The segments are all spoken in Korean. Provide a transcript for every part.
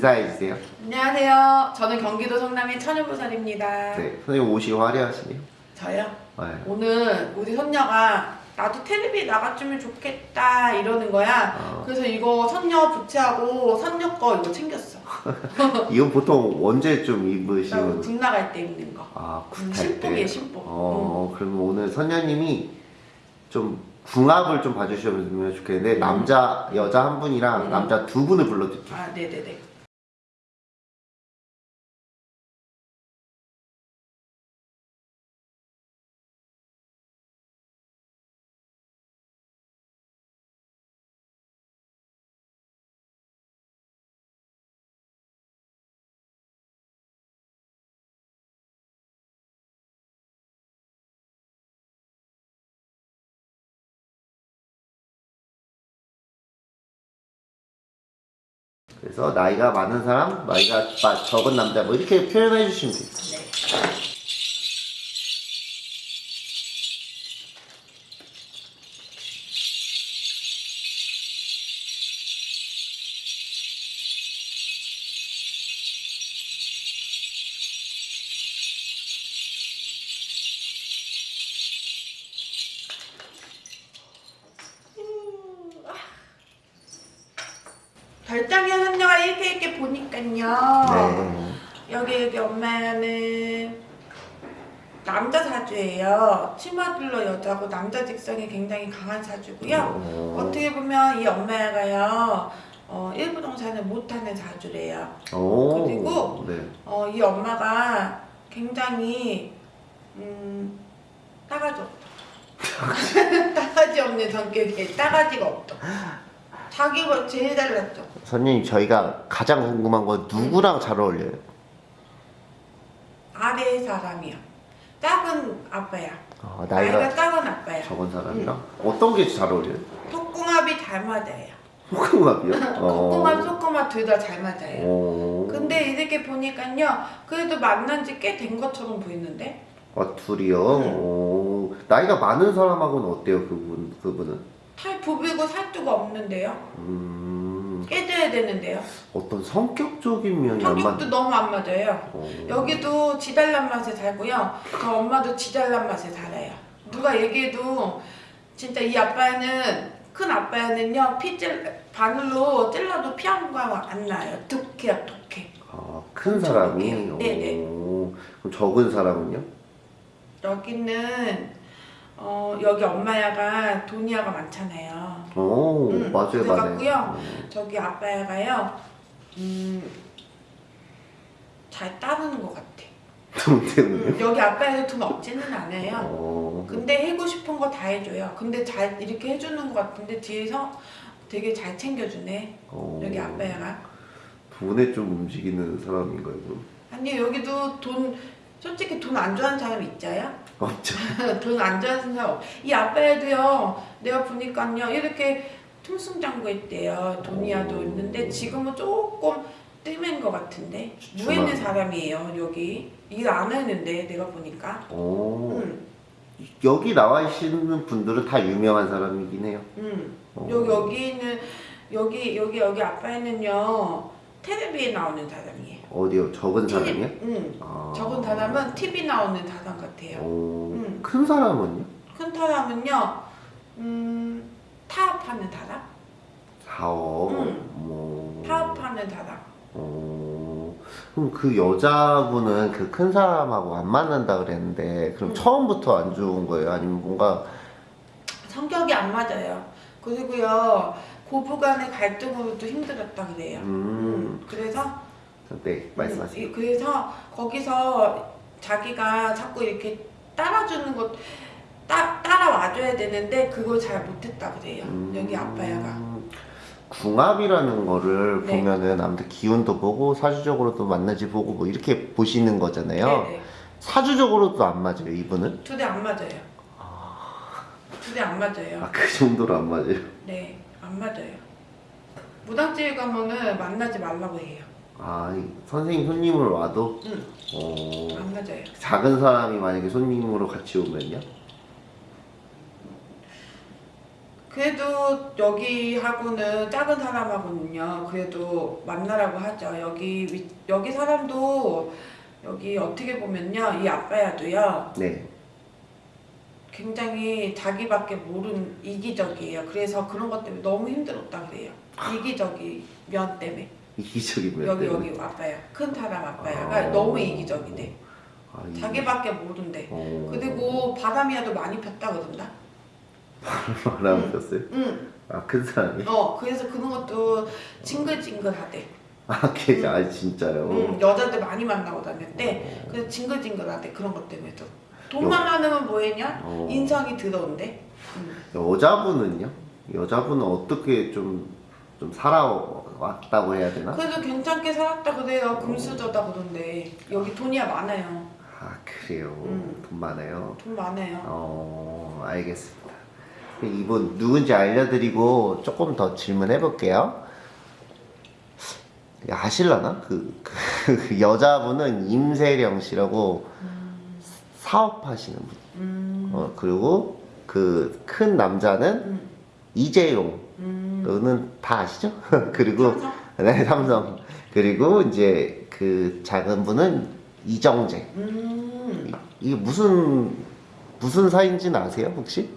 인사해 주세요. 안녕하세요. 저는 경기도 성남의 천유부살입니다. 네, 선생님 옷이 화려하시네요. 저요? 네. 오늘 우리 손녀가 나도 텔레비 나갔으면 좋겠다 이러는 거야. 어, 그래서 이거 선녀 부채하고 선녀 거 이거 챙겼어. 이건 보통 언제 좀나 입으시는? 국 나갈 때 입는 거. 아, 음, 굿할 신복이에요, 때. 신복. 어, 그러면 오늘 선녀님이 좀 궁합을 좀 봐주시면 좋겠는데 음. 남자 여자 한 분이랑 음. 남자 두 분을 불러드릴게요. 아, 네네네. 그래서 나이가 많은 사람, 나이가 마- 적은 남자 뭐 이렇게 표현해 주시면 돼요. 네. 이렇게 보니까요. 네. 여기 여기 엄마는 남자 사주예요. 치마들러 여자고 남자 직성이 굉장히 강한 사주고요. 어, 어떻게 보면 이 엄마가요. 어, 일부동산을 못하는 사주래요. 오, 그리고 네. 어, 이 엄마가 굉장히 음, 따가지 없다. 따가지 없는 성격이에요. 따가지가 없다. 자기가 제일 잘났죠. 선생님 저희가 가장 궁금한 건 누구랑 잘 어울려요? 아래 사람이야. 작은 아빠야. 어, 나이가, 나이가 작은 아빠야. 적은 사람이랑 어떤 게 잘 어울려요? 톡궁합이 잘 맞아요. 호흡합이요? 톡궁합, 속궁합 둘 다 잘 맞아요. 오. 근데 이렇게 보니까요, 그래도 만난 지 꽤 된 것처럼 보이는데? 아 둘이요? 응. 오. 나이가 많은 사람하고는 어때요 그분 그분은? 탈 부비고 살뚜가 없는데요? 음. 깨져야 되는데요? 어떤 성격적인 면이 안 맞. 성격도 너무 안 맞아요. 어. 여기도 지달란 맛에 살고요. 저 엄마도 지달란 맛에 살아요. 누가 얘기해도 진짜 이 아빠는 큰 아빠는요 피질 바늘로 찔러도 피한 거안 나요. 독해요, 독해. 아, 큰 사람이. 네네. 오. 그럼 적은 사람은요? 여기는 어 여기 엄마야가 돈이야가 많잖아요. 오 음, 맞아요. 맞아요. 저기 아빠야가요. 음. 잘 따르는 것 같아. 돈 때문에. 음, 여기 아빠야도 돈 없지는 않아요. 어. 근데 해고 싶은 거 다 해줘요. 근데 잘 이렇게 해주는 것 같은데 뒤에서 되게 잘 챙겨주네. 어. 여기 아빠야가. 돈에 좀 움직이는 사람인가요? 그럼? 아니 여기도 돈 솔직히 돈 안 좋아하는 사람 있자요? 없죠. 돈 안 좋아하는 사람 없- 이 아빠야도요. 내가 보니까요 이렇게 퉁승장구했대요. 돈이야도 오. 있는데 지금은 조금 뜸인 것 같은데 누워 주춤하네. 있는 사람이에요 여기 일 안 하는데 내가 보니까. 오. 음, 여기 나와 계시는 분들은 다 유명한 사람이긴 해요. 음. 어. 여기 여기는 여기 여기 여기 아빠는요 텔레비에 나오는 사람이에요. 어디요? 적은 사람이요? 응. 아. 적은 사람은 TV 나오는 사람 같아요. 오. 음. 큰 사람은요? 큰 사람은요, 음 타업하는 사람, 사업. 음. 뭐. 타업하는 사람. 어. 그럼 그 여자분은 그 큰 사람하고 안 만난다 그랬는데 그럼 음. 처음부터 안 좋은 거예요? 아니면 뭔가 성격이 안 맞아요. 그리고요 고부간의 갈등으로도 힘들었다 그래요. 음. 음, 그래서 네 말씀하세요. 음, 이- 그래서 거기서 자기가 자꾸 이렇게 따라주는 것 따, 따라와줘야 되는데 그걸 잘 못했다 그래요. 음. 여기 아빠야가. 궁합이라는 거를 네. 보면은 아무튼 기운도 보고 사주적으로도 맞는지 보고 뭐 이렇게 보시는 거잖아요. 네네. 사주적으로도 안 맞아요, 이분은? 두 대 안 맞아요. 두대 안 맞아요. 아, 그 정도로 안 맞아요. 네, 안 맞아요. 무당집 가면은 만나지 말라고 해요. 아, 이 선생님 손님을 와도 응, 어, 안 맞아요. 작은 사람이 만약에 손님으로 같이 오면요? 그래도 여기하고는 작은 사람하고는요. 그래도 만나라고 하죠. 여기 위- 여기 사람도 여기 어떻게 보면요. 이 아빠야도요. 네. 굉장히 자기밖에 모르는 이기적이에요. 그래서 그런 것 때문에 너무 힘들었다 그래요. 이기적이 면 때문에. 이기적이면 여기 때문에. 여기 아빠야. 큰 사람 아빠야가 아. 너무 이기적이대. 아, 이- 자기밖에 모른대. 어. 그리고 바람이야도 많이 폈다 그런다. 바람 응. 폈어요? 응. 아큰 사람이? 어 그래서 그런 것도 징글징글하대. 아 걔, 응. 아 진짜요? 응. 여자들 많이 만나고 다녔대. 어. 그래서 징글징글하대 그런 것 때문에도. 돈만 많으면 뭐했냐? 어. 인성이 더러운데. 응. 여자분은요? 여자분은 어떻게 좀, 좀 살아왔다고 해야 되나? 그래도 괜찮게 살았다 그래요. 금수저다 그런데 여기 돈이야 많아요. 아 그래요 음. 돈 많아요 돈 많아요. 어 알겠습니다 이분 누군지 알려드리고 조금 더 질문해 볼게요 아실라나? 그, 그 여자분은 임세령 씨라고 사업하시는 분 음. 어, 그리고 그 큰 남자는 음. 이재용 음. 너는 다 아시죠? 그리고 삼성? 네 삼성 그리고 이제 그 작은 분은 이정재 음. 이게 무슨 무슨 사이인지는 아세요 혹시?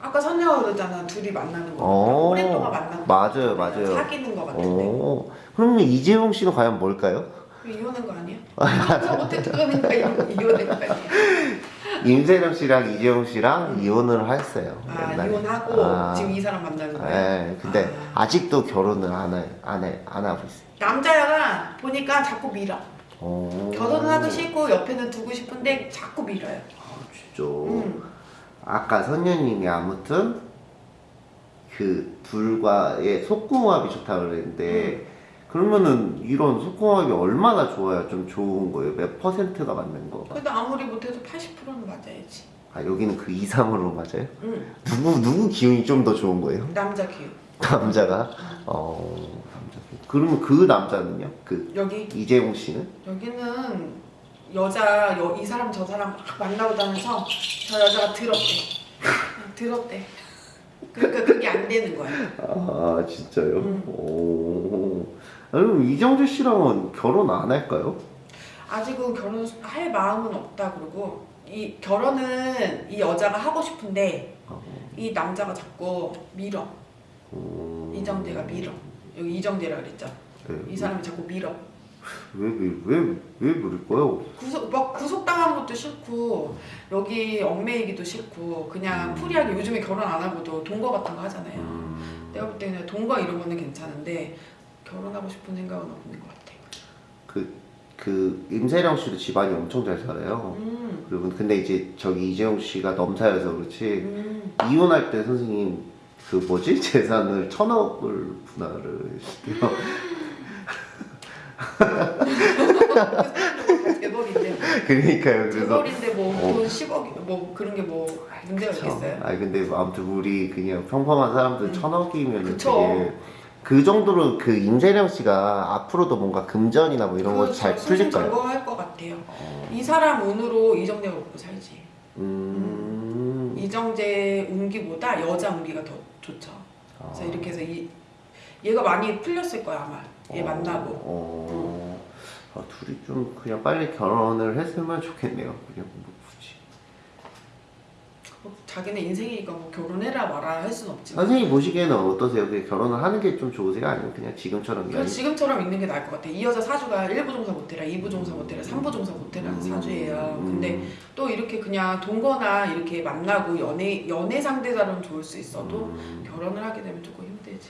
아까 선녀가 그러잖아. 둘이 만나는 거. 어. 오랫동안 만나는 거. 맞아요, 맞아요. 사귀는 거 같은데. 어 그러면 이재용 씨는 과연 뭘까요? 이혼한 거 아니야? 저 못해 들어가는 거 이혼- 이혼한 거 아니야? 임세령 씨랑 이재용 씨랑 이혼을 했어요. 아 옛날에. 이혼하고 아, 지금 이 사람 만나는 거야? 네, 근데 아. 아. 직도 결혼을 안, 해, 안, 해, 안 하고 있어요. 남자가 보니까 자꾸 밀어. 어. 결혼은 하기 싫고 옆에는 두고 싶은데 자꾸 밀어요. 아, 진짜. 음. 아까 선녀님이 아무튼 그 둘과의 속궁합이 좋다고 그랬는데 그러면은 이런 속궁합이 얼마나 좋아야 좀 좋은 거예요? 몇 퍼센트가 맞는 거? 그래도 아무리 못해도 80%는 맞아야지. 아 여기는 그 이상으로 맞아요? 응. 누구 누구 기운이 좀 더 좋은 거예요? 남자 기운. 남자가 어 남자 기운. 그러면 그 남자는요? 그 여기 이재용 씨는? 여기는 여자 여, 이 사람 저 사람 막 만나고 다녀서 저 여자가 더럽대. 더럽대. 그러니까 그게 안 되는 거야. 아 진짜요? 음. 오. 아, 그럼 이정재 씨랑은 결혼 안 할까요? 아직은 결혼할 마음은 없다 그러고 이 결혼은 이 여자가 하고 싶은데 어. 이 남자가 자꾸 밀어. 음. 이정재가 밀어. 여기 이정재라 그랬죠. 네. 이 사람이 자꾸 밀어. 왜왜왜 왜 그럴까요? 구속 막 구속당한 것도 싫고 여기 얽매이기도 싫고 그냥 음. 프리하게 요즘에 결혼 안 하고도 동거 같은 거 하잖아요. 음. 내가 볼 때는 동거 이런 거는 괜찮은데 결혼하고 싶은 생각은 없는 것 같아. 그, 그 임세령 씨도 집안이 엄청 잘 살아요. 음, 그리고 근데 이제 저기 이재용 씨가 넘사여서 그렇지 음. 이혼할 때 선생님 그 뭐지 재산을 천억을 분할을 했대요. 재벌인데 그러니까요. 그래서 재벌인데 어. 뭐돈 10억 뭐 그런 게 뭐 문제가 있겠어요? 아니 근데 아무튼 우리 그냥 평범한 사람들 음. 천억이면 그쵸. 되게 그 정도로 그 임세령 씨가 앞으로도 뭔가 금전이나 뭐 이런 거 잘 풀릴까요? 점거할 것 같아요. 어. 이 사람 운으로 이정재가 먹고 살지. 음. 이정재 운기보다 여자 운기가 더 좋죠. 그래서 아. 이렇게 해서 이 얘가 많이 풀렸을 거야 아마. 얘 어, 만나고. 어. 아, 둘이 좀 그냥 빨리 결혼을 했으면 좋겠네요. 그냥 자기네 인생이니까 뭐 결혼해라 마라 할순 없지만. 선생님 보시기에는 어떠세요? 결혼을 하는 게 좀 좋으세요? 아니면 그냥 지금처럼 그냥 지금처럼 있는 게 나을 것 같아. 이 여자 사주가 1부 종사 못해라, 2부 종사 못해라, 3부 종사 못해라는 사주예요. 음. 근데 또 이렇게 그냥 동거나 이렇게 만나고 연애 연애 상대자로는 좋을 수 있어도 음. 결혼을 하게 되면 조금 힘들지.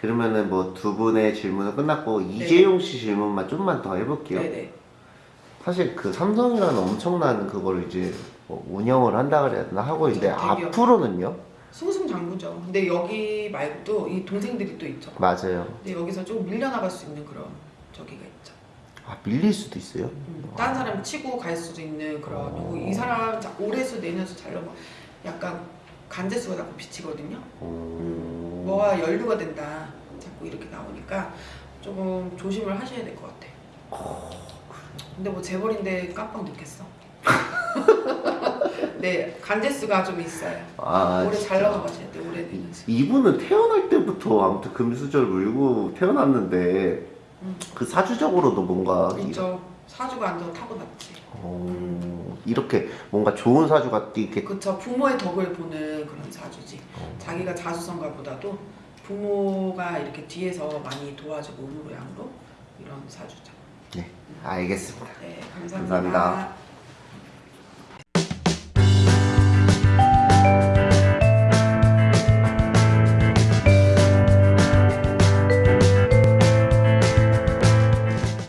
그러면은 뭐 두 분의 질문은 끝났고 이재용 씨 질문만 좀만 더 해볼게요. 네네. 사실 그 삼성이라는 엄청난 그걸 이제 뭐 운영을 한다 그래야 되나 하고 있는데 대기업. 앞으로는요? 승승장구죠. 근데 여기 말고도 이 동생들이 또 있죠. 맞아요. 근데 여기서 좀 밀려나갈 수 있는 그런 저기가 있죠. 아 밀릴 수도 있어요. 음, 다른 사람 치고 갈 수도 있는 그런 어. 이 사람 자- 올해수 내년수 잘 넘어 약간 간제수가 자꾸 비치거든요. 어... 뭐가 연류가 된다 자꾸 이렇게 나오니까 조금 조심을 하셔야 될 것 같아. 근데 뭐 재벌인데 깜빡 늦겠어. 네 간제수가 좀 있어요. 아, 올해 잘 진짜. 넘어가셔야 돼. 올해는. 이분은 태어날 때부터 아무튼 금수저를 물고 태어났는데 음. 그 사주적으로도 뭔가 그렇죠. 사주가 안 좋아 타고났지. 어, 이렇게 뭔가 좋은 사주가 이렇게 그쵸 부모의 덕을 보는 그런 사주지. 어. 자기가 자수성가보다도 부모가 이렇게 뒤에서 많이 도와주고 음으로 양으로 이런 사주죠. 네 알겠습니다. 네 감사합니다. 감사합니다. Bye.